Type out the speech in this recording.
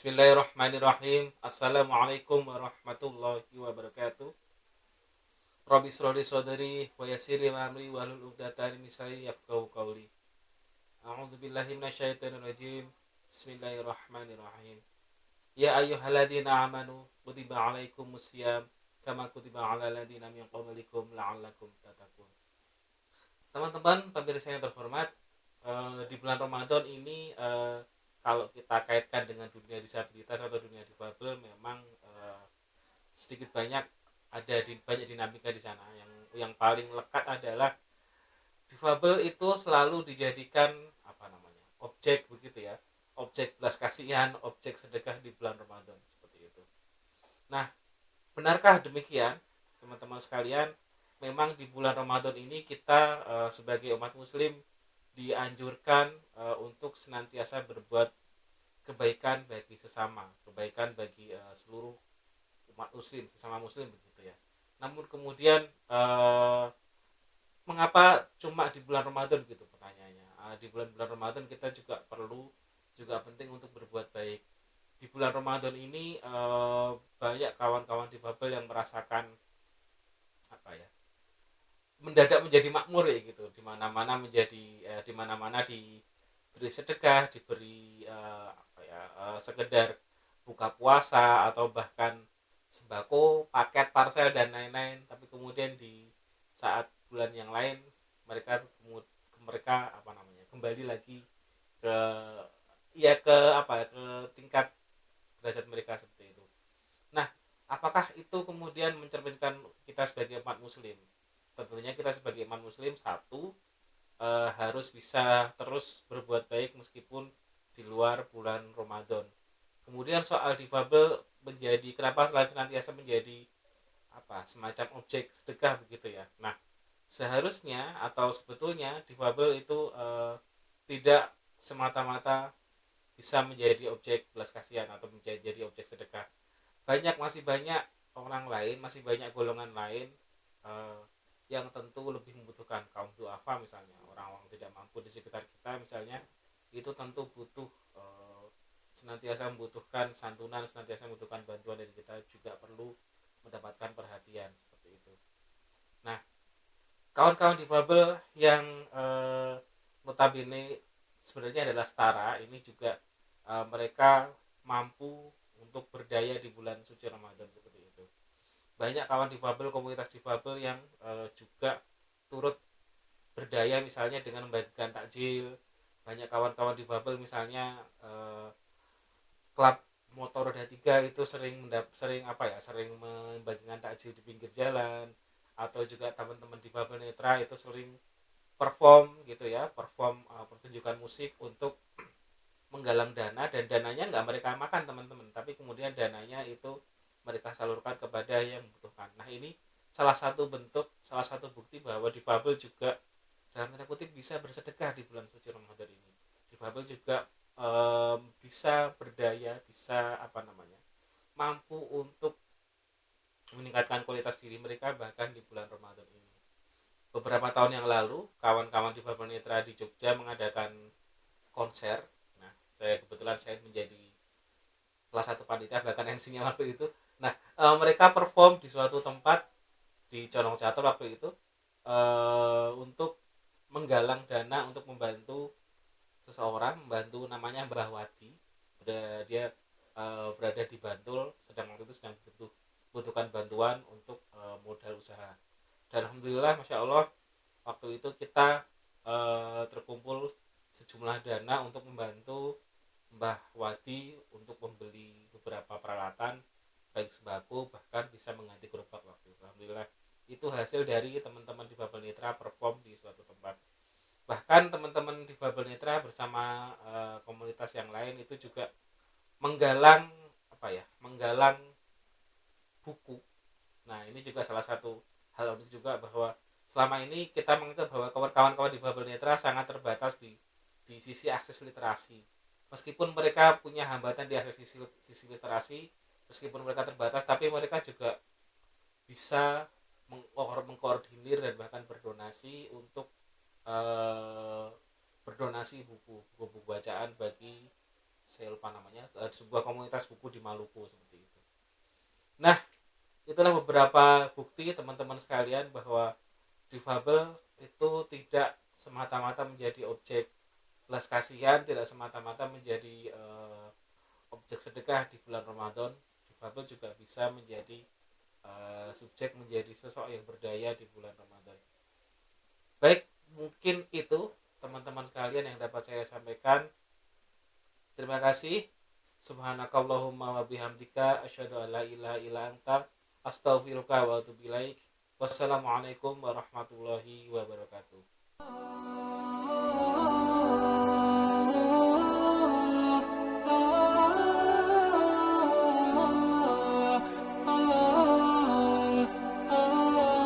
Bismillahirrahmanirrahim. Assalamualaikum warahmatullahi wabarakatuh. Rabbi sroli sodari wa yassiri amri wa hlul 'uqdatan min lisani yafqahu qawli. A'udzu billahi rajim. Bismillahirrahmanirrahim. Ya ayyuhalladzina amanu kutiba 'alaikumus syiyam kama kutiba 'alal ladzina min qablikum la'allakum tattaqun. Teman-teman pemirsa yang terhormat, eh, di bulan Ramadan ini eh, kalau kita kaitkan dengan dunia disabilitas atau dunia difabel memang uh, sedikit banyak ada di banyak dinamika di sana. Yang yang paling lekat adalah difabel itu selalu dijadikan apa namanya objek begitu ya. Objek belas kasihan objek sedekah di bulan Ramadan seperti itu. Nah benarkah demikian teman-teman sekalian? Memang di bulan Ramadan ini kita uh, sebagai umat muslim dianjurkan uh, untuk senantiasa berbuat kebaikan bagi sesama, kebaikan bagi uh, seluruh umat muslim, sesama muslim begitu ya. Namun kemudian uh, mengapa cuma di bulan Ramadan gitu pertanyaannya. Uh, di bulan-bulan Ramadan kita juga perlu juga penting untuk berbuat baik. Di bulan Ramadan ini uh, banyak kawan-kawan di Babel yang merasakan apa ya? mendadak menjadi makmur ya gitu di mana-mana menjadi eh, di mana-mana diberi sedekah diberi eh, apa ya eh, sekedar buka puasa atau bahkan sembako paket parcel dan lain-lain. Tapi kemudian di saat bulan yang lain mereka mereka apa namanya kembali lagi ke ya ke apa ke tingkat derajat mereka seperti itu. Nah apakah itu kemudian mencerminkan kita sebagai umat muslim? Tentunya kita sebagai iman muslim satu e, harus bisa terus berbuat baik meskipun di luar bulan Ramadan. Kemudian soal difabel menjadi kenapa selain senantiasa menjadi apa semacam objek sedekah begitu ya? Nah seharusnya atau sebetulnya difabel itu e, tidak semata-mata bisa menjadi objek belas kasihan atau menjadi objek sedekah. Banyak masih banyak orang lain masih banyak golongan lain uh, yang tentu lebih membutuhkan kaum duafa misalnya tidak mampu di sekitar kita misalnya itu tentu butuh e, senantiasa membutuhkan santunan senantiasa membutuhkan bantuan dari kita juga perlu mendapatkan perhatian seperti itu. Nah kawan-kawan difabel yang e, notabene sebenarnya adalah setara ini juga e, mereka mampu untuk berdaya di bulan suci Ramadan seperti banyak kawan difabel komunitas difabel yang e, juga turut berdaya misalnya dengan membagikan takjil banyak kawan-kawan difabel misalnya e, klub motor roda tiga itu sering mendap, sering apa ya sering membagikan takjil di pinggir jalan atau juga teman-teman difabel netra itu sering perform gitu ya perform uh, pertunjukan musik untuk menggalang dana dan dananya nggak mereka makan teman-teman tapi kemudian dananya itu mereka salurkan kepada yang membutuhkan. Nah ini salah satu bentuk, salah satu bukti bahwa difabel juga dalam tanda kutip bisa bersedekah di bulan suci Ramadan ini. Difabel juga um, bisa berdaya, bisa apa namanya, mampu untuk meningkatkan kualitas diri mereka bahkan di bulan Ramadan ini. Beberapa tahun yang lalu, kawan-kawan di Babel Netra di Jogja mengadakan konser. Nah, saya kebetulan saya menjadi salah satu panitia bahkan MC-nya waktu itu Nah, e, mereka perform di suatu tempat di Condong Catur waktu itu e, untuk menggalang dana untuk membantu seseorang, membantu namanya Mbah Wadi. Dia, e, berada di Bantul, sedang waktu itu sedang butuh butuhkan bantuan untuk e, modal usaha. Dan alhamdulillah, masya Allah, waktu itu kita e, terkumpul sejumlah dana untuk membantu Mbah Wadi untuk membeli beberapa peralatan baik sembako bahkan bisa mengganti gerobak waktu itu alhamdulillah itu hasil dari teman-teman di Babel Nitra perform di suatu tempat. Bahkan teman-teman di Babel Nitra bersama e, komunitas yang lain itu juga menggalang apa ya menggalang buku. Nah ini juga salah satu hal unik juga bahwa selama ini kita menganggap bahwa kawan-kawan di Babel Netra sangat terbatas di di sisi akses literasi. Meskipun mereka punya hambatan di akses sisi, sisi literasi meskipun mereka terbatas tapi mereka juga bisa mengkoordinir dan bahkan berdonasi untuk uh, berdonasi buku buku bacaan bagi saya lupa namanya uh, sebuah komunitas buku di Maluku seperti itu. Nah itulah beberapa bukti teman-teman sekalian bahwa difabel itu tidak semata-mata menjadi objek belas kasihan tidak semata-mata menjadi uh, objek sedekah di bulan Ramadan. Difabel juga bisa menjadi uh, subjek menjadi sosok yang berdaya di bulan Ramadan. Baik mungkin itu teman-teman sekalian yang dapat saya sampaikan. Terima kasih. Subhanakallahumma wa bihamdika asyhadu an la ilaha illa anta astaghfiruka wa atubu ilaik. Wassalamualaikum warahmatullahi wabarakatuh